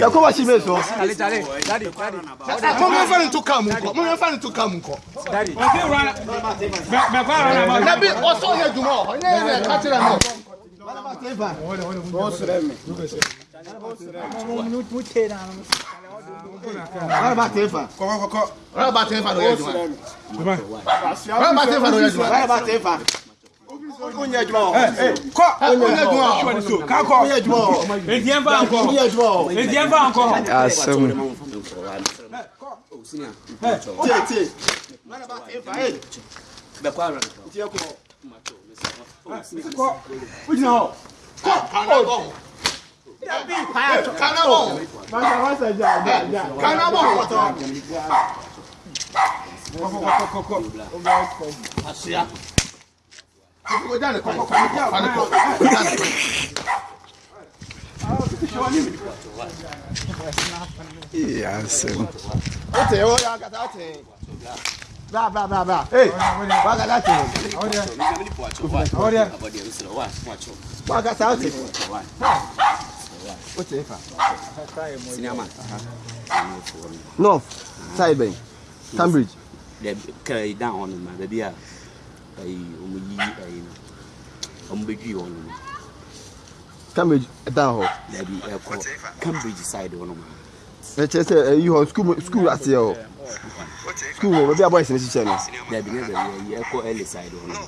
yɛkɔ wasi bɛ sɔ. mɔmɔ fɛn tu kam nkɔ mɔmɔ fɛn tu kam nkɔ. nabi ɔsɔ yɛ juma ne yɛrɛ katira mɛ. Rárá tẹ fà. Kọ́kọ́ kọ́kọ́. Rárá tẹ fà lóye juma. Rárá tẹ fà lóye juma. Rárá tẹ fà onye juma ọ kọ onye juma ọ kakọ onye juma ọ ediẹ nfa nkọ onye juma ọ ediẹ nfa nkọ. asem. tie tie. bẹ̀kọ́ àrùn. kọ o jìnnà ọ kọ o. kanabọ. kanabọ. kanabọ kọjá nìkan kọjá nìkan kọjá nìkan. Iya sẹ́wọ̀n. Ó tẹ̀ ẹ́ wọ́n yá kàtà tẹ̀ ẹ́. Bá bá bá bá. Ee wá kàtà tẹ̀ ẹ́. Ọ̀rẹ́. Wá kàtà Cambridge ọmọ yìí ọmọ bẹjú yìí ọ̀nà cambridge dan hɔ dabi ɛkɔ cambridge side hɔ noma ɛkyɛ sɛ ɛyi hɔ school school aseɛ hɔ school hɔ baabi a boys ne hyehyɛ no dabi ne dabi ɛyi ɛkɔ early side hɔ noma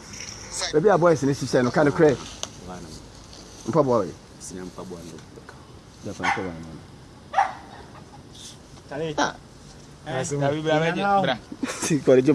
baabi a boys ne hyehyɛ no ka no korɛ mpaboa yi o mpaboa no dafa mpaboa no Kare. Ah. Eh, dabi bra me bra. Si kɔre jo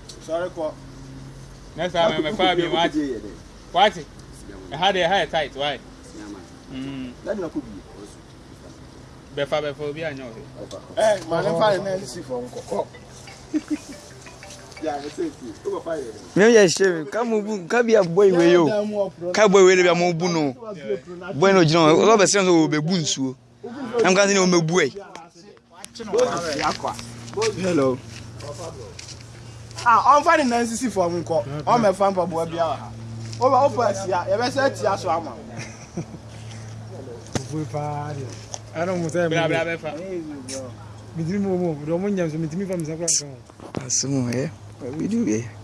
Sorry, Kwa. Next time I'm a family, what? What? I had a high tight, why? That no could be. Befa befo bi anyo. Eh, ma le fa na si fo nko. Yeah, it's it. Go fire. Me ya shame, ka mu bu, ka bi aboy we yo. Ka boy we le bi amu bu no. Boy no o be sense o be bu nsuo. Am kan ni o me bu Hello. Ah, a ɔmfa ne nan sisi fam nkɔ ɔmɛfa mpaboa bia wɔ ha woba wofa asia yɛbɛsɛ atia so ama mitumi mu mu dɔn mo nyam so mitumi fa misa kora nka ho asom ɛ widi wei